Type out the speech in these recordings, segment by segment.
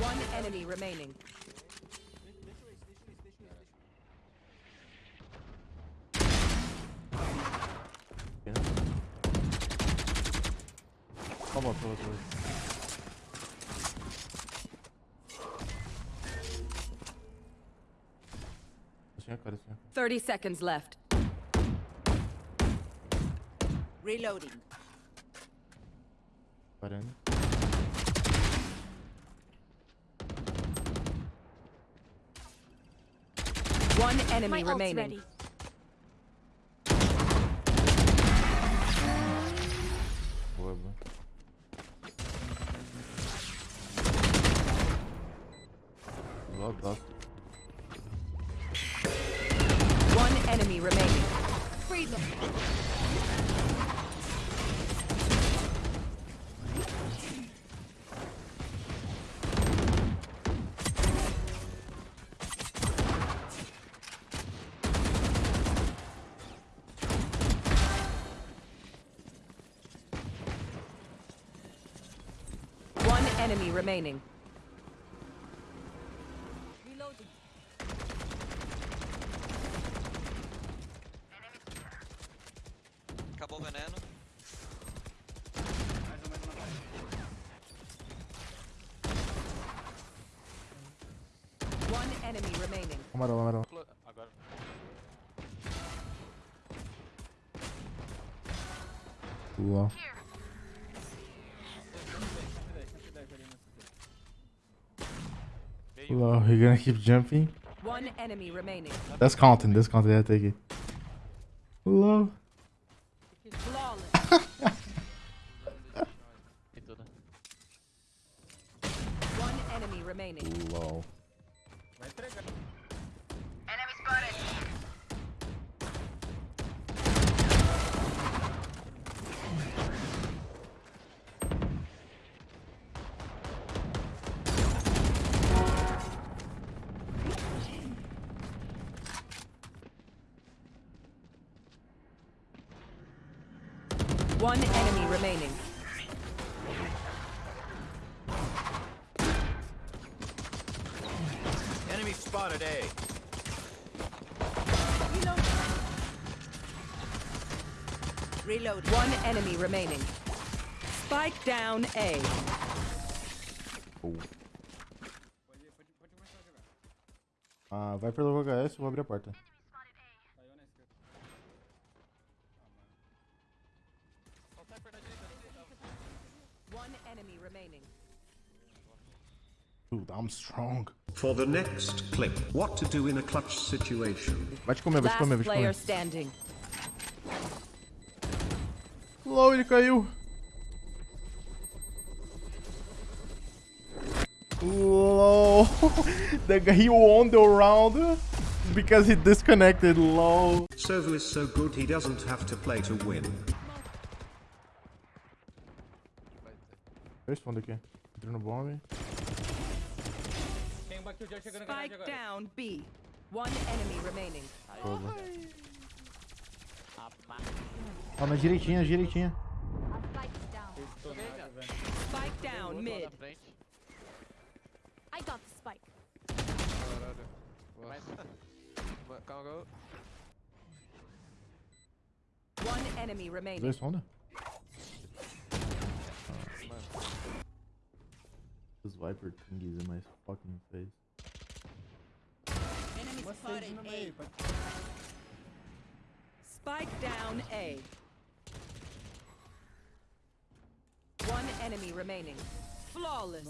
One enemy remaining. Toma, toma, toma. Assim, cara, assim. 30 seconds left. Reloading. Parando. One enemy My ult's remaining. ready. Boa, boa. One enemy remaining. Free them. Enemy remaining. Reloading. Acabou o veneno. One enemy remaining. Amarelo, amarelo. Agora. Lá. Wow, you're gonna keep jumping? One enemy remaining. That's counting, that's counting, I take it. Hello. One enemy remaining. Lol. One enemy remaining. Enemy spotted A. Reloading. One enemy remaining. Spike down A. Ah, vai pelo VHS, eu vou abrir a porta. Dude, I'm strong. For the next clip, what to do in a clutch situation. Vai te comer, vai te Last comer, vai te player comer. standing. LOL, ele caiu. LOL. the guy he won the round because he disconnected. LOL. Sovu is so good he doesn't have to play to win. Dois fundos aqui. Entrou no bombe. Spike down B. One enemy remaining. Fogo. Ó, na direitinha, direitinha. Spike down. Mid. I got the spike. Mas... One enemy remaining. Dois fundos. This Viper thingies in my fucking face. Enemy spotted A. Spike down A. One enemy remaining. Flawless.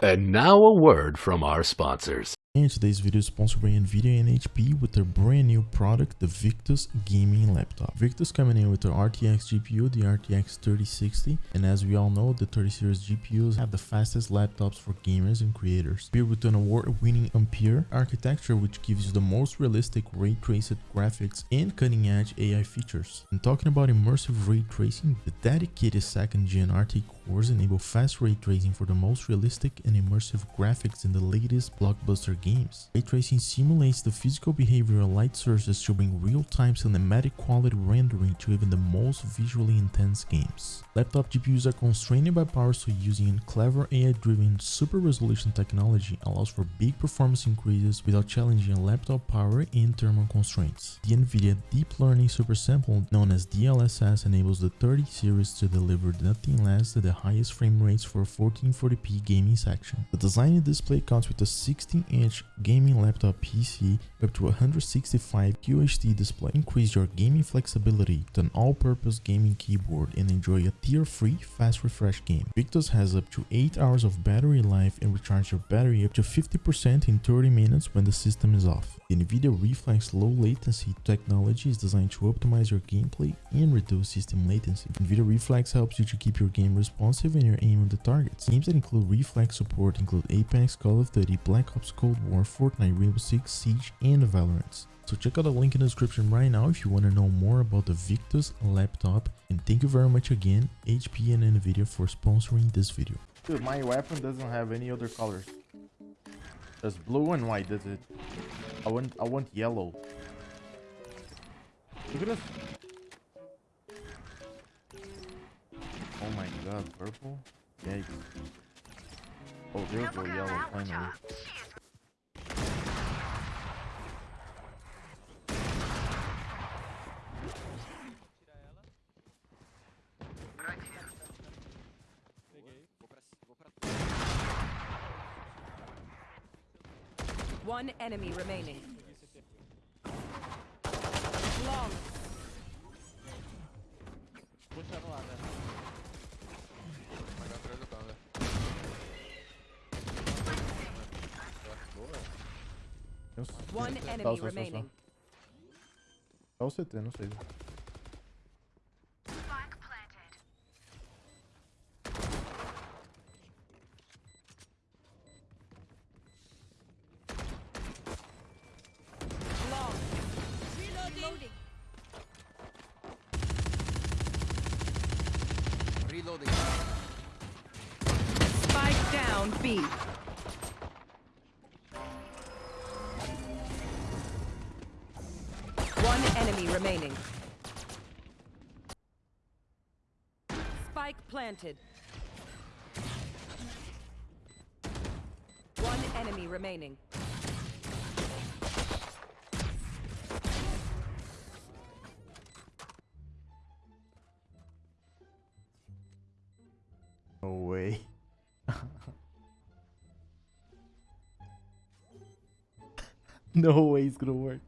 And now a word from our sponsors. And today's video is sponsored by Nvidia and HP with their brand new product, the Victus gaming laptop. Victus coming in with their RTX GPU, the RTX 3060, and as we all know, the 30 series GPUs have the fastest laptops for gamers and creators. Paired with an award-winning Ampere architecture which gives you the most realistic ray traced graphics and cutting-edge AI features. And talking about immersive ray tracing, the dedicated second gen RT cores enable fast ray tracing for the most realistic and immersive graphics in the latest blockbuster games. Ray tracing simulates the physical behavior of light sources to bring real-time cinematic quality rendering to even the most visually intense games. Laptop GPUs are constrained by power so using clever AI-driven super resolution technology allows for big performance increases without challenging laptop power and thermal constraints. The NVIDIA Deep Learning Super Sample known as DLSS enables the 30 series to deliver nothing less than the highest frame rates for a 1440p gaming section. The design display comes with a 16-inch gaming laptop PC up to 165 QHD display. Increase your gaming flexibility with an all-purpose gaming keyboard and enjoy a tear-free fast refresh game. Victus has up to 8 hours of battery life and recharge your battery up to 50% in 30 minutes when the system is off. The NVIDIA Reflex low latency technology is designed to optimize your gameplay and reduce system latency. NVIDIA Reflex helps you to keep your game responsive and your aim on the targets. Games that include Reflex support include Apex, Call of Duty, Black Ops Cold War, Fortnite, Rainbow Six Siege, and Valorant. So check out the link in the description right now if you want to know more about the Victus laptop. And thank you very much again, HP and NVIDIA for sponsoring this video. Dude, my weapon doesn't have any other colors. Just blue and white, that's it. I want I want yellow. Look at this. Oh my god, purple? Yikes. Oh, there we go, yellow, finally. One enemy remaining. Long. Vai atrás do carro, Eu s- One enemy remaining. Só o CT, não sei. Down One enemy remaining. Spike planted. One enemy remaining. no way it's gonna work.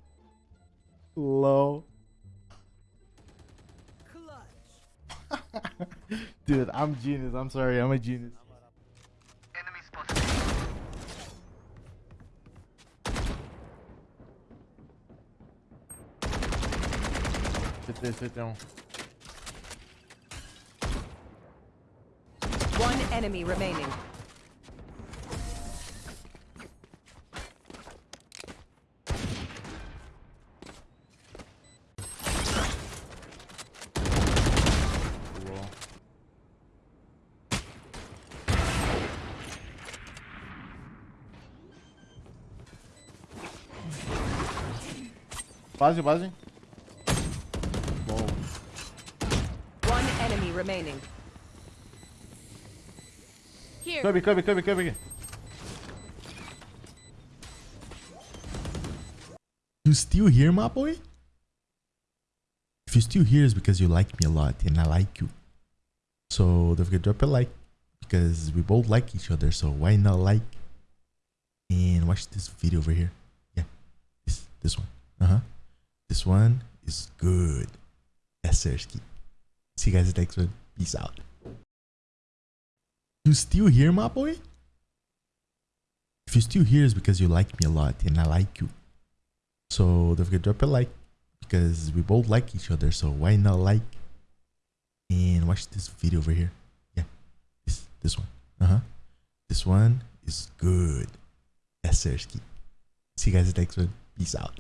Low. Dude, I'm genius. I'm sorry. I'm a genius. Sit there, sit down. One enemy remaining. Base, base. Bom. One enemy remaining. Here. Cubby, cubby, cubby, cubby. You still here, my boy? If you're still here, it's because you like me a lot and I like you. So don't forget to drop a like because we both like each other. So why not like and watch this video over here? Yeah, this this one. Uh huh. This one is good. Sersky. See you guys next one. Peace out. You still here, my boy? If you're still here, it's because you like me a lot and I like you. So don't forget to drop a like because we both like each other. So why not like and watch this video over here? Yeah, this this one. Uh huh. This one is good. Sersky. See you guys next one. Peace out.